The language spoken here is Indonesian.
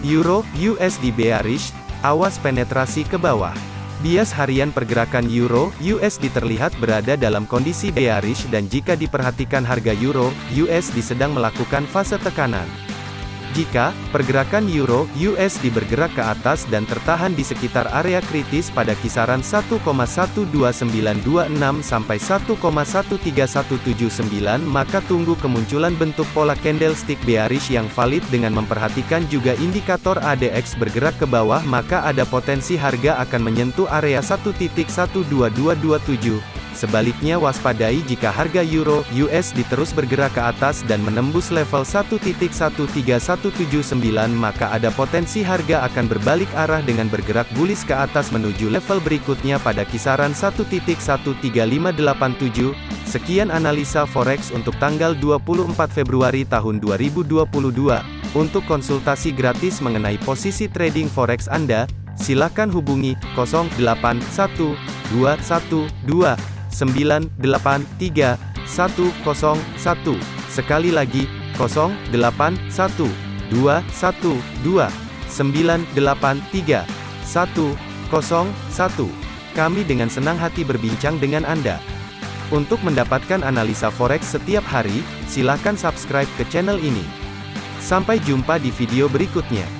Euro USD bearish, awas penetrasi ke bawah. Bias harian pergerakan Euro USD terlihat berada dalam kondisi bearish dan jika diperhatikan harga Euro USD sedang melakukan fase tekanan. Jika pergerakan euro USD bergerak ke atas dan tertahan di sekitar area kritis pada kisaran 1,12926 sampai 1,13179 maka tunggu kemunculan bentuk pola candlestick bearish yang valid dengan memperhatikan juga indikator ADX bergerak ke bawah maka ada potensi harga akan menyentuh area 1.12227 Sebaliknya waspadai jika harga euro USD terus bergerak ke atas dan menembus level 1.13179 maka ada potensi harga akan berbalik arah dengan bergerak bullish ke atas menuju level berikutnya pada kisaran 1.13587. Sekian analisa forex untuk tanggal 24 Februari tahun 2022. Untuk konsultasi gratis mengenai posisi trading forex Anda, silakan hubungi 081212 983 101. Sekali lagi, 081 212 983 101. Kami dengan senang hati berbincang dengan Anda. Untuk mendapatkan analisa forex setiap hari, silakan subscribe ke channel ini. Sampai jumpa di video berikutnya.